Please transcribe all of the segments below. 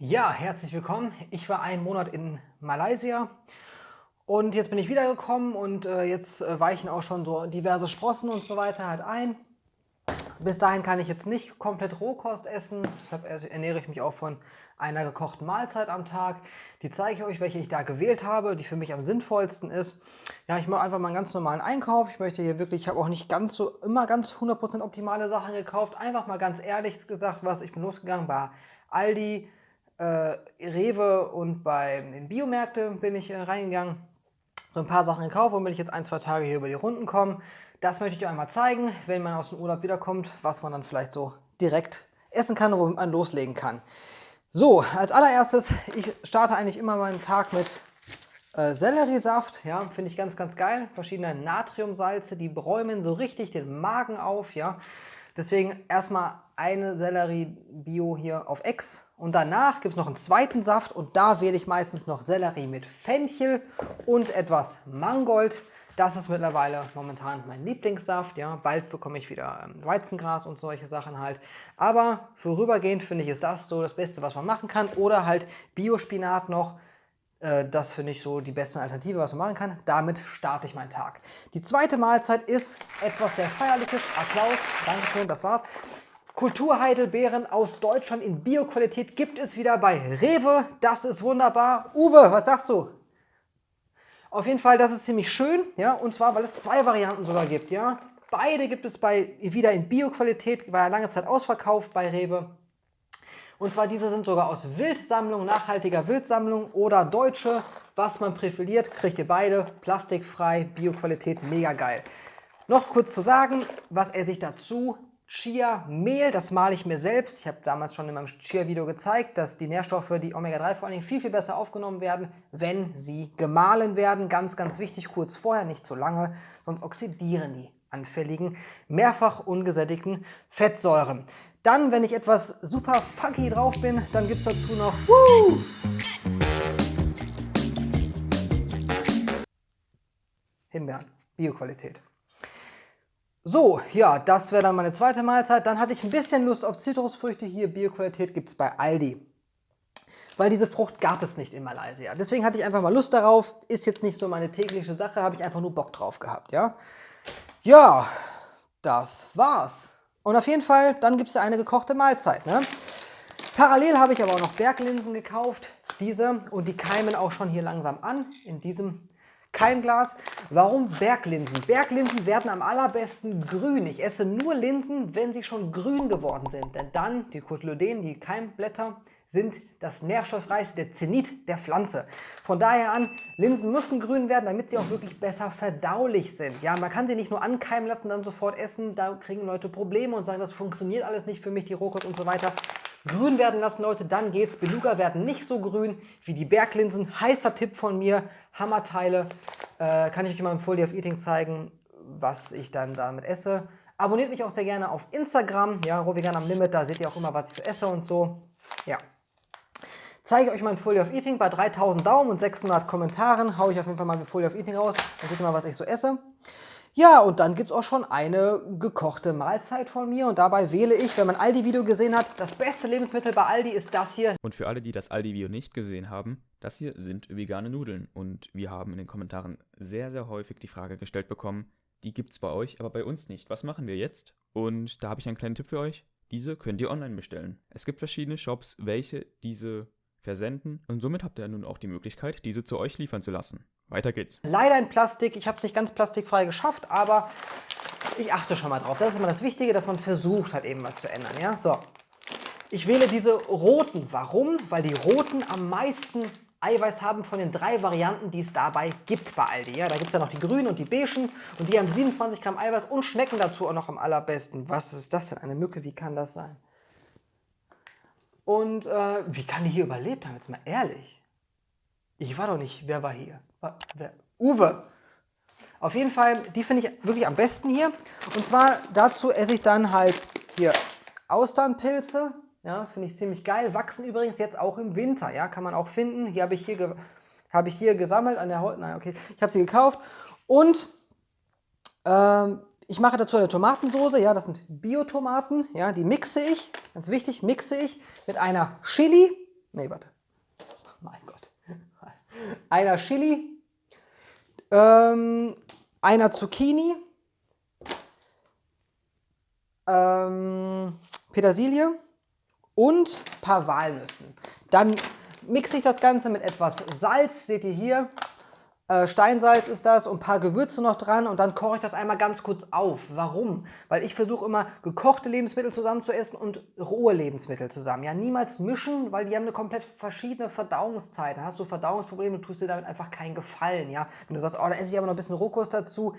Ja, herzlich willkommen. Ich war einen Monat in Malaysia und jetzt bin ich wiedergekommen und äh, jetzt äh, weichen auch schon so diverse Sprossen und so weiter halt ein. Bis dahin kann ich jetzt nicht komplett Rohkost essen, deshalb ernähre ich mich auch von einer gekochten Mahlzeit am Tag. Die zeige ich euch, welche ich da gewählt habe, die für mich am sinnvollsten ist. Ja, ich mache einfach mal einen ganz normalen Einkauf. Ich möchte hier wirklich, ich habe auch nicht ganz so, immer ganz 100% optimale Sachen gekauft. Einfach mal ganz ehrlich gesagt, was ich bin losgegangen bei Aldi, äh, Rewe und bei den Biomärkten bin ich äh, reingegangen. So ein paar Sachen gekauft, womit ich jetzt ein, zwei Tage hier über die Runden komme. Das möchte ich euch einmal zeigen, wenn man aus dem Urlaub wiederkommt, was man dann vielleicht so direkt essen kann und womit man loslegen kann. So, als allererstes, ich starte eigentlich immer meinen Tag mit äh, Selleriesaft, ja, finde ich ganz, ganz geil. Verschiedene Natriumsalze, die bräumen so richtig den Magen auf, ja. Deswegen erstmal eine Sellerie-Bio hier auf Ex und danach gibt es noch einen zweiten Saft und da wähle ich meistens noch Sellerie mit Fenchel und etwas Mangold. Das ist mittlerweile momentan mein Lieblingssaft. Ja, bald bekomme ich wieder ähm, Weizengras und solche Sachen halt. Aber vorübergehend finde ich ist das so das Beste, was man machen kann. Oder halt Biospinat noch. Äh, das finde ich so die beste Alternative, was man machen kann. Damit starte ich meinen Tag. Die zweite Mahlzeit ist etwas sehr Feierliches. Applaus, Dankeschön, das war's. Kulturheidelbeeren aus Deutschland in Bioqualität gibt es wieder bei Rewe. Das ist wunderbar. Uwe, was sagst du? Auf jeden Fall, das ist ziemlich schön, ja, und zwar, weil es zwei Varianten sogar gibt, ja. Beide gibt es bei, wieder in Bioqualität, war ja lange Zeit ausverkauft bei Rewe. Und zwar diese sind sogar aus Wildsammlung, nachhaltiger Wildsammlung oder deutsche. Was man präferiert, kriegt ihr beide. Plastikfrei, Bioqualität, mega geil. Noch kurz zu sagen, was er sich dazu Chia-Mehl, das male ich mir selbst. Ich habe damals schon in meinem Chia-Video gezeigt, dass die Nährstoffe, die Omega-3 vor allen Dingen, viel, viel besser aufgenommen werden, wenn sie gemahlen werden. Ganz, ganz wichtig, kurz vorher, nicht zu lange, sonst oxidieren die anfälligen, mehrfach ungesättigten Fettsäuren. Dann, wenn ich etwas super funky drauf bin, dann gibt es dazu noch Woo! Himbeeren, Bioqualität. So, ja, das wäre dann meine zweite Mahlzeit. Dann hatte ich ein bisschen Lust auf Zitrusfrüchte. Hier, Bioqualität gibt es bei Aldi. Weil diese Frucht gab es nicht in Malaysia. Deswegen hatte ich einfach mal Lust darauf. Ist jetzt nicht so meine tägliche Sache, habe ich einfach nur Bock drauf gehabt, ja. Ja, das war's. Und auf jeden Fall, dann gibt es eine gekochte Mahlzeit, ne? Parallel habe ich aber auch noch Berglinsen gekauft. Diese und die keimen auch schon hier langsam an in diesem Keimglas. Warum Berglinsen? Berglinsen werden am allerbesten grün. Ich esse nur Linsen, wenn sie schon grün geworden sind. Denn dann, die Cotyledon, die Keimblätter, sind das nährstoffreichste, der Zenit der Pflanze. Von daher an, Linsen müssen grün werden, damit sie auch wirklich besser verdaulich sind. Ja, man kann sie nicht nur ankeimen lassen, dann sofort essen. Da kriegen Leute Probleme und sagen, das funktioniert alles nicht für mich, die Rohkost und so weiter grün werden lassen, Leute, dann geht's. Beluga werden nicht so grün wie die Berglinsen. Heißer Tipp von mir, Hammerteile. Äh, kann ich euch mal im Full of Eating zeigen, was ich dann damit esse. Abonniert mich auch sehr gerne auf Instagram, ja, Rovigan am Limit, da seht ihr auch immer, was ich so esse und so. Ja. Zeige euch mein Full of Eating bei 3000 Daumen und 600 Kommentaren. Haue ich auf jeden Fall mal Full of Eating raus. Dann seht ihr mal, was ich so esse. Ja, und dann gibt es auch schon eine gekochte Mahlzeit von mir und dabei wähle ich, wenn man Aldi-Video gesehen hat, das beste Lebensmittel bei Aldi ist das hier. Und für alle, die das Aldi-Video nicht gesehen haben, das hier sind vegane Nudeln und wir haben in den Kommentaren sehr, sehr häufig die Frage gestellt bekommen, die gibt es bei euch, aber bei uns nicht. Was machen wir jetzt? Und da habe ich einen kleinen Tipp für euch. Diese könnt ihr online bestellen. Es gibt verschiedene Shops, welche diese versenden und somit habt ihr nun auch die Möglichkeit, diese zu euch liefern zu lassen. Weiter geht's. Leider in Plastik. Ich habe es nicht ganz plastikfrei geschafft, aber ich achte schon mal drauf. Das ist immer das Wichtige, dass man versucht hat, eben was zu ändern. Ja? So. Ich wähle diese roten. Warum? Weil die roten am meisten Eiweiß haben von den drei Varianten, die es dabei gibt bei Aldi. Ja, da gibt es ja noch die grünen und die beigen und die haben 27 Gramm Eiweiß und schmecken dazu auch noch am allerbesten. Was ist das denn? Eine Mücke, wie kann das sein? Und äh, wie kann die hier überlebt haben? Jetzt mal ehrlich. Ich war doch nicht, wer war hier? Wer? Uwe. Auf jeden Fall, die finde ich wirklich am besten hier. Und zwar dazu esse ich dann halt hier Austernpilze. Ja, finde ich ziemlich geil. Wachsen übrigens jetzt auch im Winter. Ja, kann man auch finden. Hier habe ich hier, habe ich hier gesammelt an der Haut. Nein, okay. Ich habe sie gekauft. Und ähm, ich mache dazu eine Tomatensoße. Ja, das sind Biotomaten. Ja, die mixe ich. Ganz wichtig, mixe ich mit einer Chili Nee, warte. Einer Chili, ähm, einer Zucchini, ähm, Petersilie und ein paar Walnüssen. Dann mixe ich das Ganze mit etwas Salz, seht ihr hier. Äh, Steinsalz ist das und ein paar Gewürze noch dran und dann koche ich das einmal ganz kurz auf. Warum? Weil ich versuche immer gekochte Lebensmittel zusammen zu essen und rohe Lebensmittel zusammen. Ja, niemals mischen, weil die haben eine komplett verschiedene Verdauungszeit. Dann hast du Verdauungsprobleme, du tust dir damit einfach keinen Gefallen. Ja, wenn du sagst, oh, da esse ich aber noch ein bisschen Rohkost dazu,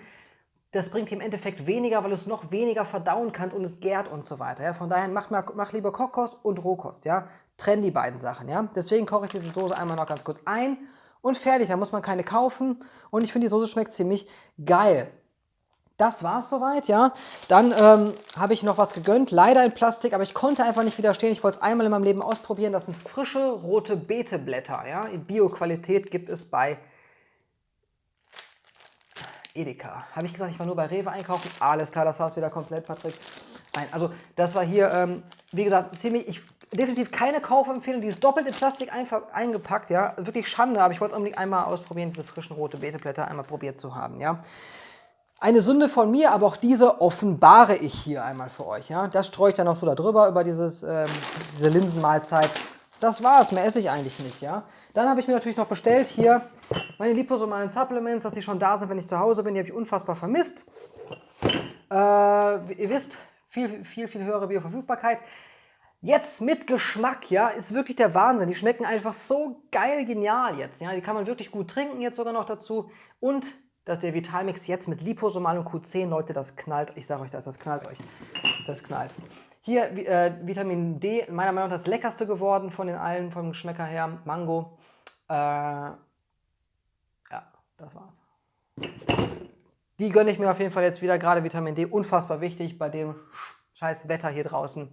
das bringt dir im Endeffekt weniger, weil du es noch weniger verdauen kannst und es gärt und so weiter. Ja? Von daher mach, mach lieber Kochkost und Rohkost. Ja? Trenn die beiden Sachen. Ja? Deswegen koche ich diese Soße einmal noch ganz kurz ein und fertig. Da muss man keine kaufen. Und ich finde, die Soße schmeckt ziemlich geil. Das war es soweit, ja. Dann ähm, habe ich noch was gegönnt, leider in Plastik, aber ich konnte einfach nicht widerstehen. Ich wollte es einmal in meinem Leben ausprobieren. Das sind frische rote Beeteblätter, ja. In Bio-Qualität gibt es bei Edeka. Habe ich gesagt, ich war nur bei Rewe einkaufen? Alles klar, das war es wieder komplett, Patrick. Nein, also das war hier, ähm, wie gesagt, ziemlich, ich, definitiv keine Kaufempfehlung. Die ist doppelt in Plastik eingepackt, ja. Wirklich Schande, aber ich wollte unbedingt einmal ausprobieren, diese frischen rote Beeteblätter einmal probiert zu haben, ja. Eine Sünde von mir, aber auch diese offenbare ich hier einmal für euch, ja. Das streue ich dann noch so darüber, über dieses, ähm, diese Linsenmahlzeit. Das war's, mehr esse ich eigentlich nicht, ja. Dann habe ich mir natürlich noch bestellt hier meine liposomalen Supplements, dass die schon da sind, wenn ich zu Hause bin. Die habe ich unfassbar vermisst. Äh, ihr wisst, viel, viel, viel höhere Bioverfügbarkeit. Jetzt mit Geschmack, ja, ist wirklich der Wahnsinn. Die schmecken einfach so geil genial jetzt. Ja, die kann man wirklich gut trinken jetzt sogar noch dazu. Und dass der Vitalmix jetzt mit Liposomal und Q10, Leute, das knallt. Ich sage euch das, das knallt euch. Das knallt. Hier äh, Vitamin D, meiner Meinung nach das leckerste geworden von den allen, vom Geschmäcker her. Mango. Äh, ja, das war's. Die gönne ich mir auf jeden Fall jetzt wieder, gerade Vitamin D, unfassbar wichtig bei dem scheiß Wetter hier draußen.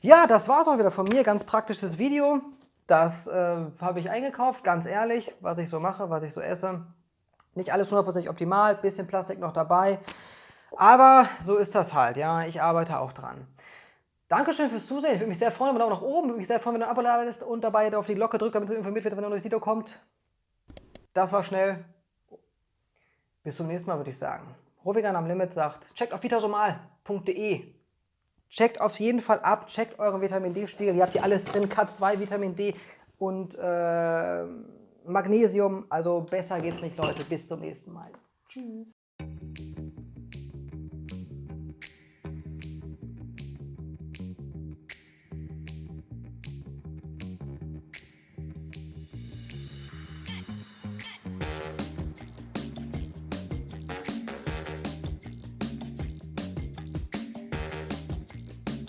Ja, das war's auch wieder von mir, ganz praktisches Video. Das äh, habe ich eingekauft, ganz ehrlich, was ich so mache, was ich so esse. Nicht alles 100% optimal, bisschen Plastik noch dabei. Aber so ist das halt, ja, ich arbeite auch dran. Dankeschön fürs Zusehen, ich würde mich sehr freuen, wenn du Daumen nach oben, würde mich sehr freuen, wenn du ein Abo da bist und dabei auf die Glocke drückst, damit du informiert wirst, wenn ein neues Video kommt. Das war schnell. Bis zum nächsten Mal, würde ich sagen. Rovigan am Limit sagt, checkt auf vitasomal.de. Checkt auf jeden Fall ab, checkt euren Vitamin D-Spiegel. Ihr habt hier alles drin, K2, Vitamin D und äh, Magnesium. Also besser geht's nicht, Leute. Bis zum nächsten Mal. Tschüss.